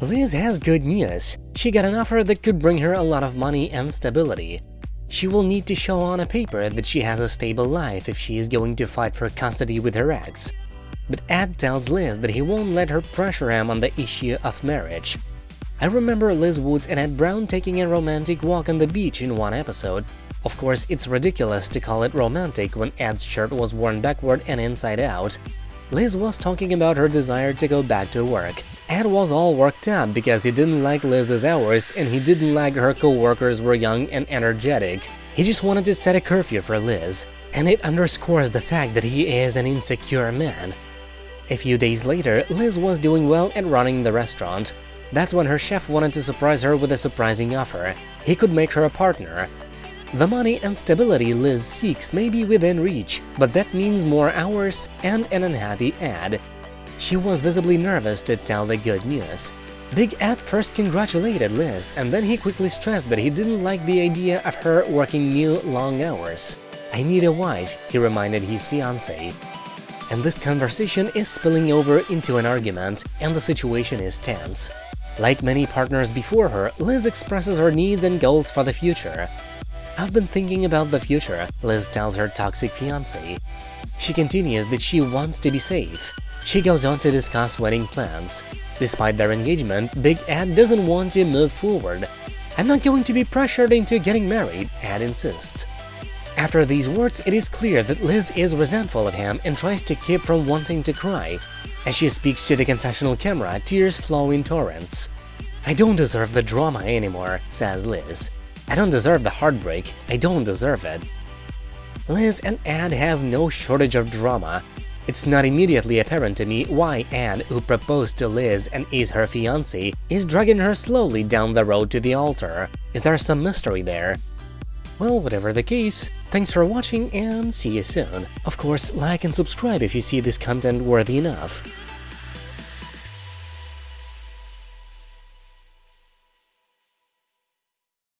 Liz has good news. She got an offer that could bring her a lot of money and stability. She will need to show on a paper that she has a stable life if she is going to fight for custody with her ex. But Ed tells Liz that he won't let her pressure him on the issue of marriage. I remember Liz Woods and Ed Brown taking a romantic walk on the beach in one episode, of course, it's ridiculous to call it romantic when Ed's shirt was worn backward and inside out. Liz was talking about her desire to go back to work. Ed was all worked up because he didn't like Liz's hours and he didn't like her co-workers were young and energetic. He just wanted to set a curfew for Liz, and it underscores the fact that he is an insecure man. A few days later, Liz was doing well at running the restaurant. That's when her chef wanted to surprise her with a surprising offer. He could make her a partner, the money and stability Liz seeks may be within reach, but that means more hours and an unhappy Ed. She was visibly nervous to tell the good news. Big Ed first congratulated Liz, and then he quickly stressed that he didn't like the idea of her working new, long hours. I need a wife, he reminded his fiancée. And this conversation is spilling over into an argument, and the situation is tense. Like many partners before her, Liz expresses her needs and goals for the future. I've been thinking about the future, Liz tells her toxic fiancé. She continues that she wants to be safe. She goes on to discuss wedding plans. Despite their engagement, Big Ed doesn't want to move forward. I'm not going to be pressured into getting married, Ed insists. After these words, it is clear that Liz is resentful of him and tries to keep from wanting to cry. As she speaks to the confessional camera, tears flow in torrents. I don't deserve the drama anymore, says Liz. I don't deserve the heartbreak, I don't deserve it. Liz and Ed have no shortage of drama. It's not immediately apparent to me why Ed, who proposed to Liz and is her fiancé, is dragging her slowly down the road to the altar. Is there some mystery there? Well, whatever the case, thanks for watching and see you soon. Of course, like and subscribe if you see this content worthy enough.